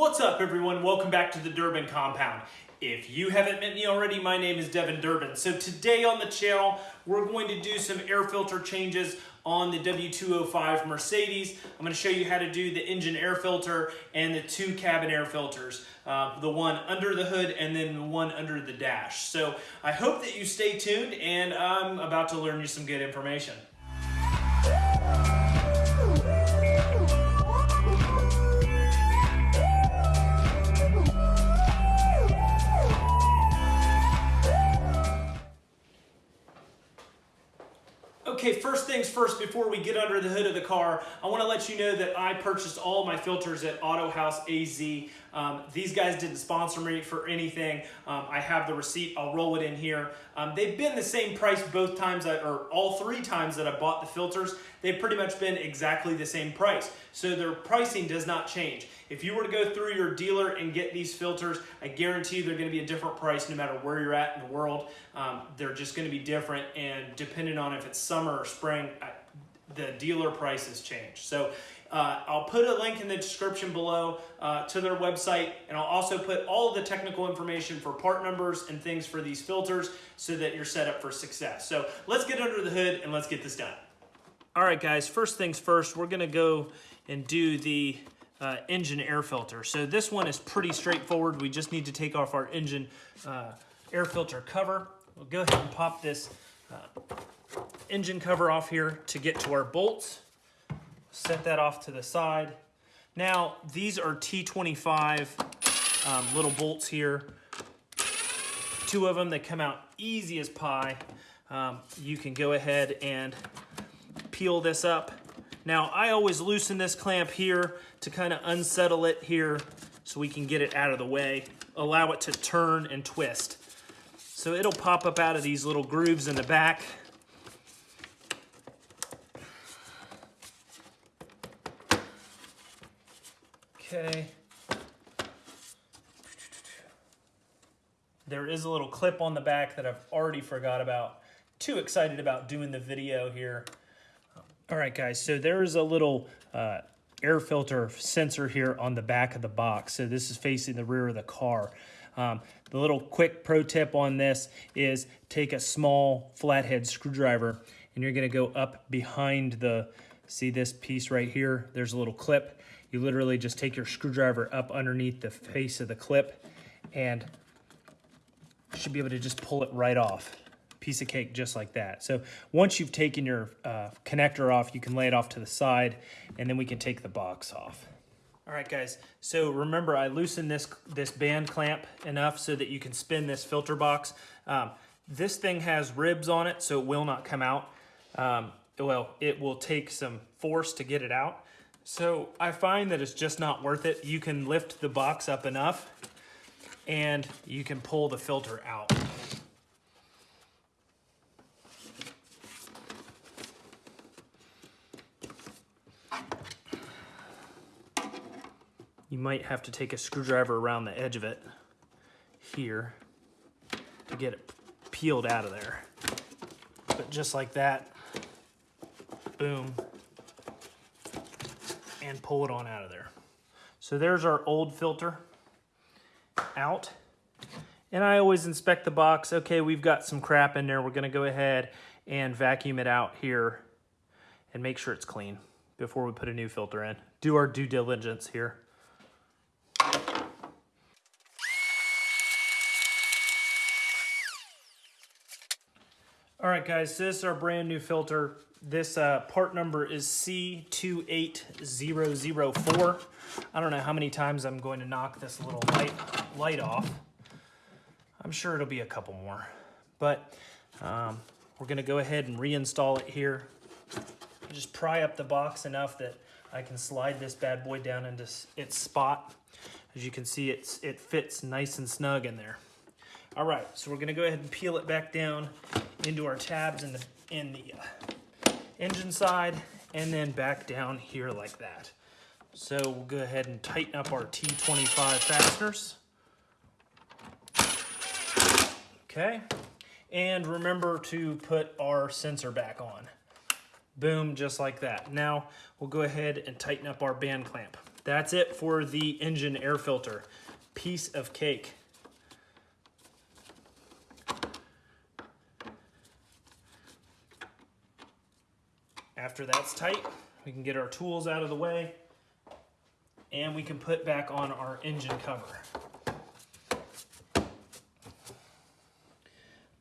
What's up everyone? Welcome back to the Durbin Compound. If you haven't met me already, my name is Devin Durbin. So today on the channel, we're going to do some air filter changes on the W205 Mercedes. I'm going to show you how to do the engine air filter and the two cabin air filters. Uh, the one under the hood and then the one under the dash. So I hope that you stay tuned and I'm about to learn you some good information. Okay, first things first, before we get under the hood of the car, I want to let you know that I purchased all my filters at AutohausAZ. Um, these guys didn't sponsor me for anything. Um, I have the receipt. I'll roll it in here. Um, they've been the same price both times, I, or all three times that I bought the filters. They've pretty much been exactly the same price. So their pricing does not change. If you were to go through your dealer and get these filters, I guarantee you they're going to be a different price no matter where you're at in the world. Um, they're just going to be different, and depending on if it's summer or spring, the dealer prices change. So uh, I'll put a link in the description below uh, to their website, and I'll also put all the technical information for part numbers and things for these filters so that you're set up for success. So let's get under the hood and let's get this done. All right, guys, first things first, we're gonna go and do the uh, engine air filter. So this one is pretty straightforward. We just need to take off our engine uh, air filter cover. We'll go ahead and pop this uh, engine cover off here to get to our bolts. Set that off to the side. Now, these are T25 um, little bolts here. Two of them, they come out easy as pie. Um, you can go ahead and peel this up. Now, I always loosen this clamp here to kind of unsettle it here so we can get it out of the way. Allow it to turn and twist. So it'll pop up out of these little grooves in the back. Okay. There is a little clip on the back that I've already forgot about. Too excited about doing the video here. All right, guys, so there is a little uh, air filter sensor here on the back of the box. So this is facing the rear of the car. Um, the little quick pro tip on this is take a small flathead screwdriver and you're gonna go up behind the, see this piece right here? There's a little clip you literally just take your screwdriver up underneath the face of the clip and should be able to just pull it right off. Piece of cake just like that. So once you've taken your uh, connector off, you can lay it off to the side and then we can take the box off. All right, guys, so remember I loosened this, this band clamp enough so that you can spin this filter box. Um, this thing has ribs on it, so it will not come out. Um, well, it will take some force to get it out. So I find that it's just not worth it. You can lift the box up enough and you can pull the filter out. You might have to take a screwdriver around the edge of it here to get it peeled out of there. But just like that, boom, and pull it on out of there. So there's our old filter out. And I always inspect the box. Okay, we've got some crap in there. We're gonna go ahead and vacuum it out here and make sure it's clean before we put a new filter in. Do our due diligence here. Right, guys, this is our brand new filter. This uh, part number is C28004. I don't know how many times I'm going to knock this little light, light off. I'm sure it'll be a couple more. But um, we're gonna go ahead and reinstall it here. Just pry up the box enough that I can slide this bad boy down into its spot. As you can see, it's, it fits nice and snug in there. All right, so we're gonna go ahead and peel it back down into our tabs in the, in the uh, engine side and then back down here like that. So we'll go ahead and tighten up our T25 fasteners. Okay, and remember to put our sensor back on. Boom, just like that. Now we'll go ahead and tighten up our band clamp. That's it for the engine air filter. Piece of cake. After that's tight, we can get our tools out of the way and we can put back on our engine cover.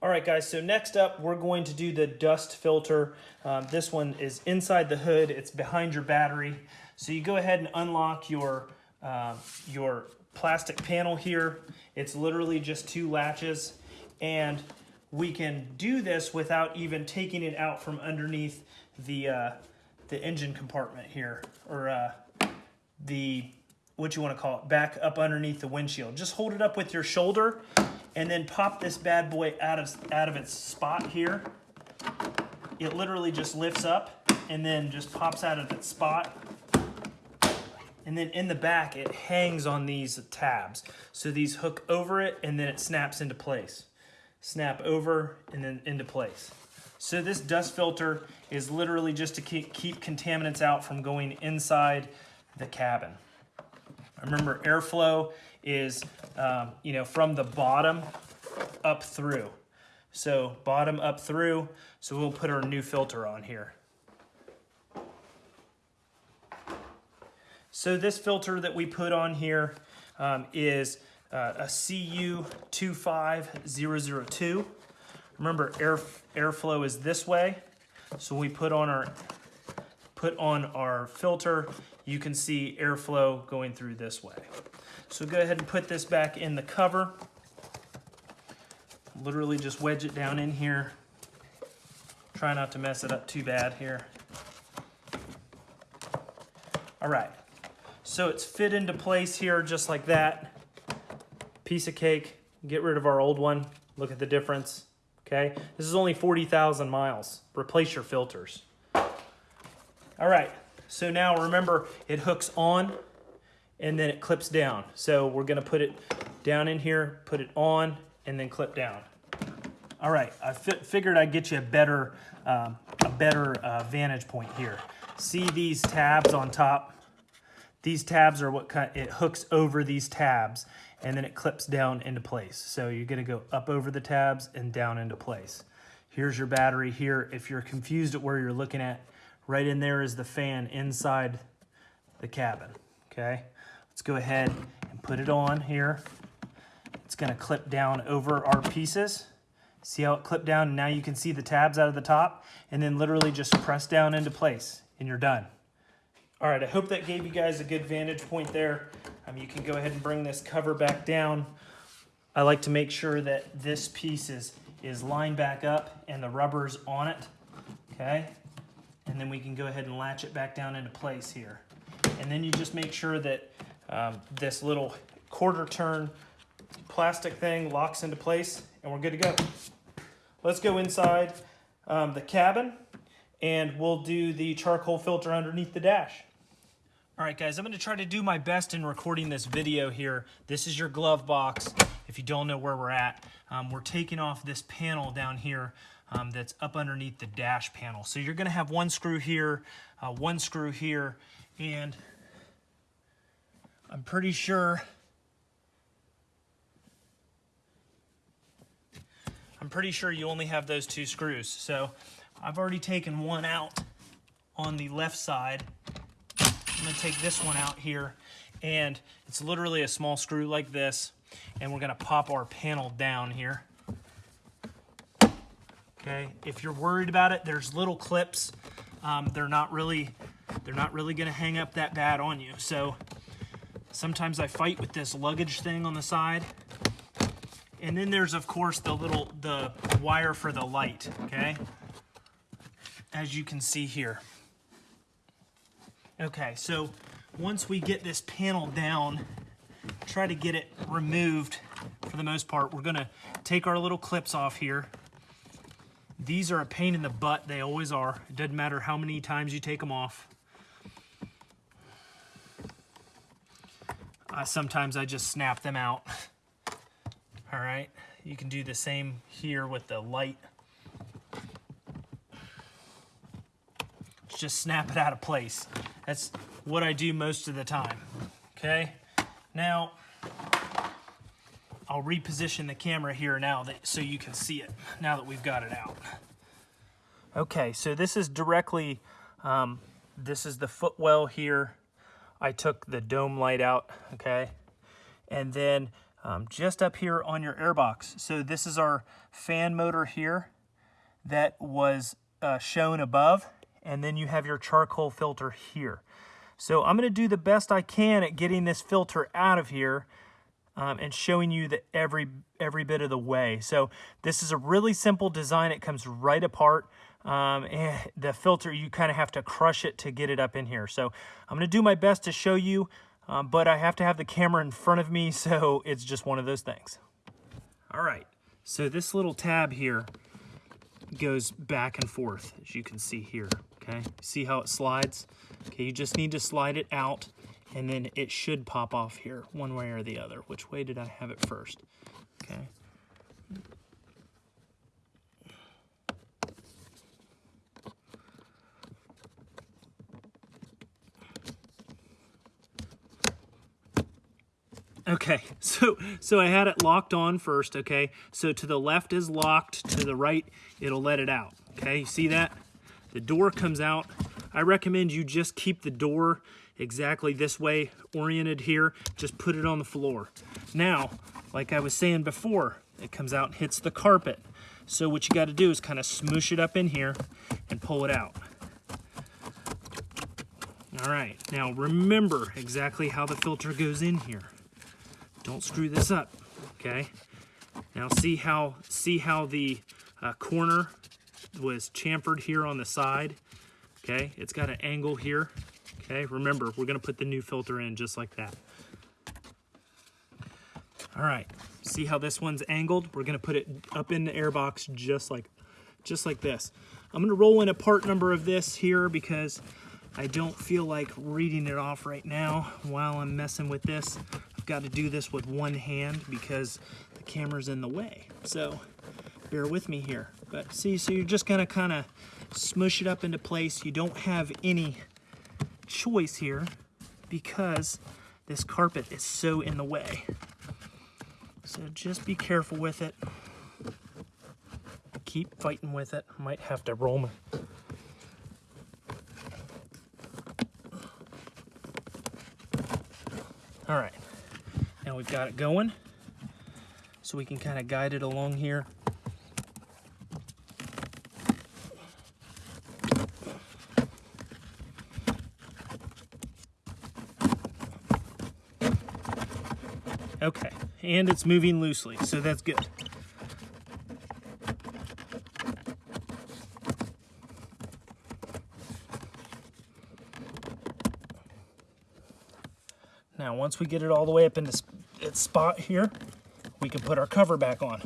All right, guys, so next up, we're going to do the dust filter. Um, this one is inside the hood. It's behind your battery. So you go ahead and unlock your, uh, your plastic panel here. It's literally just two latches. And we can do this without even taking it out from underneath the, uh, the engine compartment here. Or uh, the, what you want to call it, back up underneath the windshield. Just hold it up with your shoulder and then pop this bad boy out of, out of its spot here. It literally just lifts up and then just pops out of its spot. And then in the back, it hangs on these tabs. So these hook over it and then it snaps into place. Snap over and then into place. So this dust filter is literally just to keep, keep contaminants out from going inside the cabin. Remember, airflow is, um, you know, from the bottom up through. So bottom up through, so we'll put our new filter on here. So this filter that we put on here um, is uh, a CU25002. Remember, air airflow is this way. So we put on our put on our filter, you can see airflow going through this way. So go ahead and put this back in the cover. Literally just wedge it down in here. Try not to mess it up too bad here. All right, so it's fit into place here just like that. Piece of cake, get rid of our old one. Look at the difference, okay? This is only 40,000 miles. Replace your filters. All right, so now remember it hooks on and then it clips down. So we're gonna put it down in here, put it on, and then clip down. All right, I figured I'd get you a better, um, a better uh, vantage point here. See these tabs on top? These tabs are what kind, it hooks over these tabs and then it clips down into place. So you're gonna go up over the tabs and down into place. Here's your battery here. If you're confused at where you're looking at, right in there is the fan inside the cabin, okay? Let's go ahead and put it on here. It's gonna clip down over our pieces. See how it clipped down? Now you can see the tabs out of the top and then literally just press down into place and you're done. All right, I hope that gave you guys a good vantage point there. Um, you can go ahead and bring this cover back down. I like to make sure that this piece is, is lined back up and the rubber's on it, okay? And then we can go ahead and latch it back down into place here. And then you just make sure that um, this little quarter turn plastic thing locks into place and we're good to go. Let's go inside um, the cabin and we'll do the charcoal filter underneath the dash. All right, guys, I'm gonna try to do my best in recording this video here. This is your glove box. If you don't know where we're at, um, we're taking off this panel down here um, that's up underneath the dash panel. So you're gonna have one screw here, uh, one screw here, and I'm pretty sure I'm pretty sure you only have those two screws. So I've already taken one out on the left side. I'm gonna take this one out here and it's literally a small screw like this and we're gonna pop our panel down here. Okay, if you're worried about it, there's little clips. Um, they're not really, they're not really gonna hang up that bad on you. So Sometimes I fight with this luggage thing on the side. And then there's, of course, the little, the wire for the light, okay? As you can see here. Okay, so once we get this panel down, try to get it removed for the most part. We're gonna take our little clips off here. These are a pain in the butt, they always are. It doesn't matter how many times you take them off. Sometimes I just snap them out. All right, you can do the same here with the light. Just snap it out of place. That's what I do most of the time, okay? Now, I'll reposition the camera here now that, so you can see it, now that we've got it out. Okay, so this is directly, um, this is the footwell here. I took the dome light out, okay? And then um, just up here on your airbox. So this is our fan motor here that was uh, shown above. And then you have your charcoal filter here. So I'm gonna do the best I can at getting this filter out of here um, and showing you the every every bit of the way. So this is a really simple design. It comes right apart. Um, and the filter, you kind of have to crush it to get it up in here. So I'm going to do my best to show you, um, but I have to have the camera in front of me, so it's just one of those things. All right, so this little tab here goes back and forth, as you can see here, okay? See how it slides? Okay, you just need to slide it out, and then it should pop off here, one way or the other. Which way did I have it first? Okay. Okay, so so I had it locked on first, okay? So to the left is locked, to the right, it'll let it out, okay? You see that? The door comes out. I recommend you just keep the door exactly this way oriented here. Just put it on the floor. Now, like I was saying before, it comes out and hits the carpet. So what you gotta do is kind of smoosh it up in here and pull it out. All right, now remember exactly how the filter goes in here. Don't screw this up, okay? Now see how, see how the uh, corner was chamfered here on the side, okay? It's got an angle here, okay? Remember, we're gonna put the new filter in just like that. All right, see how this one's angled? We're gonna put it up in the airbox just like, just like this. I'm gonna roll in a part number of this here because I don't feel like reading it off right now while I'm messing with this. I've got to do this with one hand because the camera's in the way. So bear with me here. But see, so you're just gonna kind of smush it up into place. You don't have any choice here because this carpet is so in the way. So just be careful with it. Keep fighting with it. Might have to roll my All right, now we've got it going. So we can kind of guide it along here. Okay, and it's moving loosely, so that's good. Now, once we get it all the way up into its spot here, we can put our cover back on.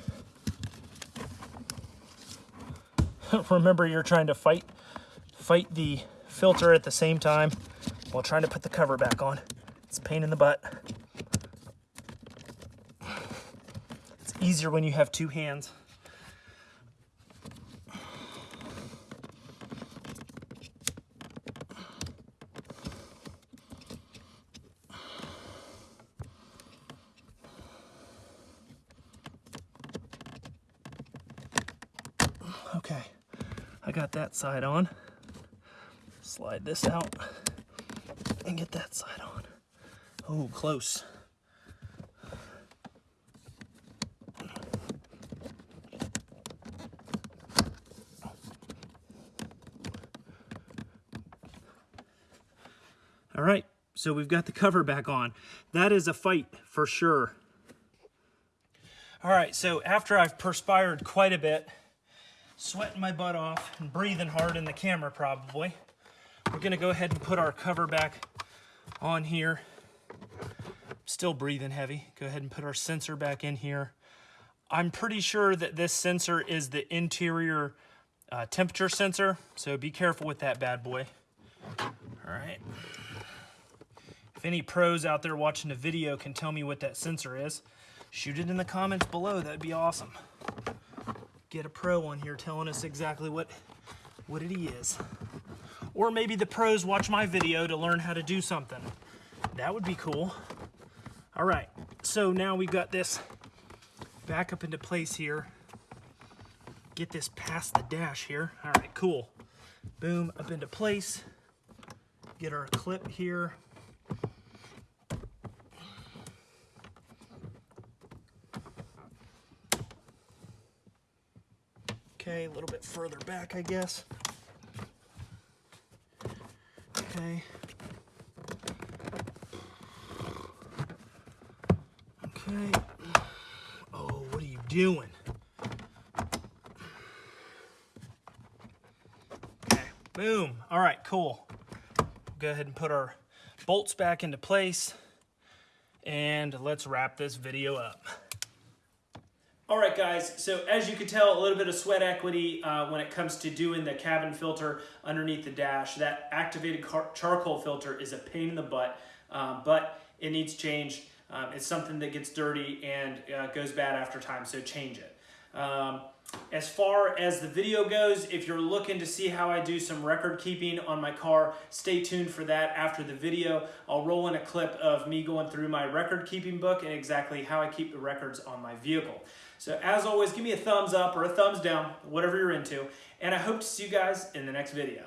Remember, you're trying to fight, fight the filter at the same time while trying to put the cover back on. It's a pain in the butt. It's easier when you have two hands. Okay, I got that side on. Slide this out and get that side on. Oh, close. All right, so we've got the cover back on. That is a fight for sure. All right, so after I've perspired quite a bit, sweating my butt off and breathing hard in the camera probably, we're gonna go ahead and put our cover back on here. Still breathing heavy. Go ahead and put our sensor back in here. I'm pretty sure that this sensor is the interior uh, temperature sensor, so be careful with that bad boy. All right. If any pros out there watching the video can tell me what that sensor is, shoot it in the comments below. That'd be awesome. Get a pro on here telling us exactly what, what it is. Or maybe the pros watch my video to learn how to do something. That would be cool. All right, so now we've got this back up into place here. Get this past the dash here. All right, cool. Boom, up into place. Get our clip here. Okay, a little bit further back, I guess. Okay. Okay. Oh, what are you doing? Okay, boom. All right, cool. Go ahead and put our bolts back into place and let's wrap this video up. All right, guys, so as you can tell, a little bit of sweat equity uh, when it comes to doing the cabin filter underneath the dash. That activated charcoal filter is a pain in the butt, um, but it needs change. Um, it's something that gets dirty and uh, goes bad after time, so change it. Um, as far as the video goes, if you're looking to see how I do some record keeping on my car, stay tuned for that after the video. I'll roll in a clip of me going through my record keeping book and exactly how I keep the records on my vehicle. So as always, give me a thumbs up or a thumbs down, whatever you're into, and I hope to see you guys in the next video.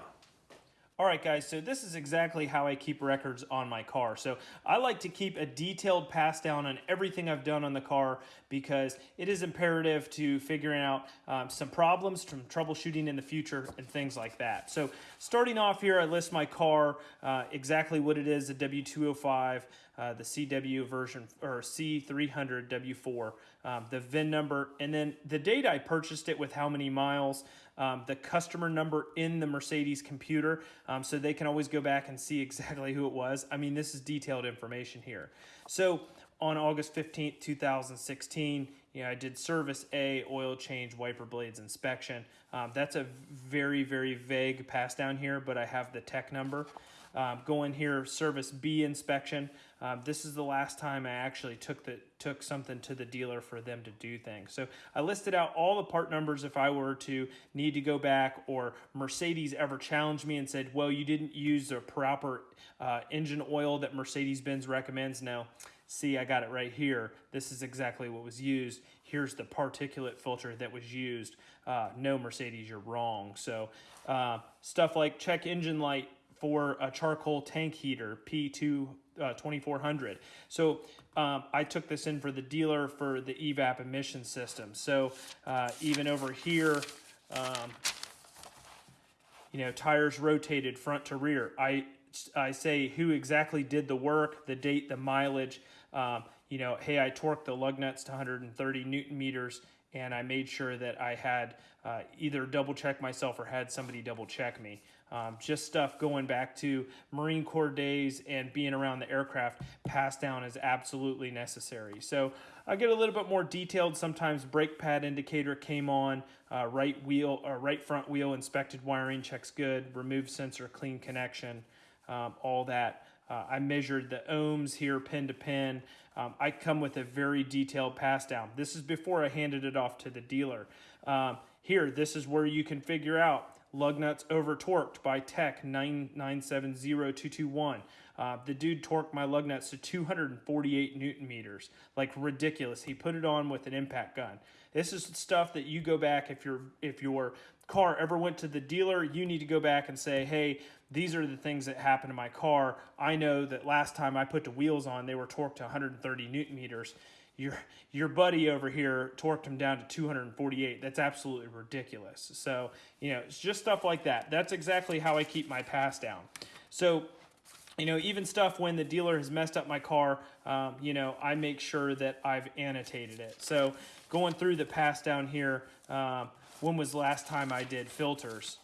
All right, guys, so this is exactly how I keep records on my car. So I like to keep a detailed pass down on everything I've done on the car because it is imperative to figuring out um, some problems from troubleshooting in the future and things like that. So starting off here, I list my car, uh, exactly what it is, the W205, uh, the CW version, or C300 W4, um, the VIN number, and then the date I purchased it with how many miles, um, the customer number in the Mercedes computer um, so they can always go back and see exactly who it was. I mean, this is detailed information here. So on August 15th, 2016, you know, I did service A, oil change, wiper blades inspection. Um, that's a very, very vague pass down here, but I have the tech number. Um, in here, service B inspection. Um, this is the last time I actually took the took something to the dealer for them to do things. So I listed out all the part numbers if I were to need to go back or Mercedes ever challenged me and said, well, you didn't use the proper uh, engine oil that Mercedes-Benz recommends. Now, see, I got it right here. This is exactly what was used. Here's the particulate filter that was used. Uh, no, Mercedes, you're wrong. So uh, stuff like check engine light for a charcoal tank heater, P2 uh, 2400. So um, I took this in for the dealer for the EVAP emission system. So uh, even over here, um, you know, tires rotated front to rear. I, I say who exactly did the work, the date, the mileage. Um, you know, hey, I torqued the lug nuts to 130 newton meters and I made sure that I had uh, either double check myself or had somebody double check me. Um, just stuff going back to Marine Corps days and being around the aircraft, pass down is absolutely necessary. So I get a little bit more detailed. Sometimes brake pad indicator came on, uh, right wheel or right front wheel inspected wiring checks good, remove sensor, clean connection, um, all that. Uh, I measured the ohms here pin to pin. Um, I come with a very detailed pass down. This is before I handed it off to the dealer. Um, here, this is where you can figure out lug nuts over torqued by Tech 9970221. Uh, the dude torqued my lug nuts to 248 newton meters. Like ridiculous. He put it on with an impact gun. This is stuff that you go back if your if your car ever went to the dealer, you need to go back and say, "Hey, these are the things that happened to my car. I know that last time I put the wheels on, they were torqued to 130 newton meters." Your your buddy over here torqued him down to 248. That's absolutely ridiculous. So, you know, it's just stuff like that. That's exactly how I keep my pass down. So, you know, even stuff when the dealer has messed up my car, um, you know, I make sure that I've annotated it. So going through the pass down here, um, when was last time I did filters?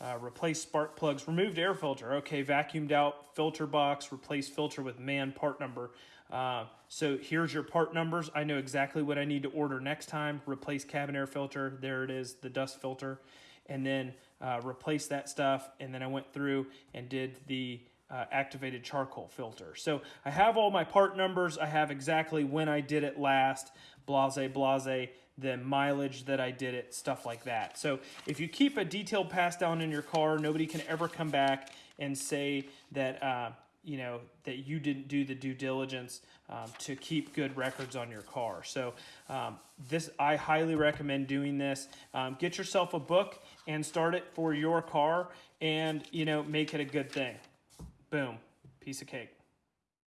Uh, replace spark plugs, removed air filter. Okay, vacuumed out filter box, replace filter with MANN part number. Uh, so here's your part numbers. I know exactly what I need to order next time. Replace cabin air filter. There it is, the dust filter. And then uh, replace that stuff. And then I went through and did the uh, activated charcoal filter. So I have all my part numbers. I have exactly when I did it last, blase, blase, the mileage that I did it, stuff like that. So if you keep a detailed pass down in your car, nobody can ever come back and say that uh, you know that you didn't do the due diligence um, to keep good records on your car. So um, this I highly recommend doing this. Um, get yourself a book and start it for your car, and you know make it a good thing. Boom, piece of cake.